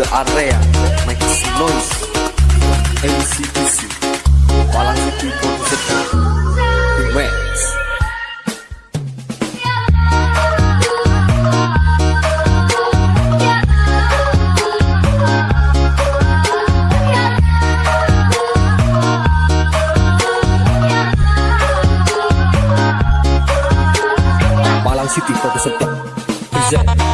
the area makes noise. MCPC Walang City Producer Remax City Producer Present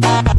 Bye.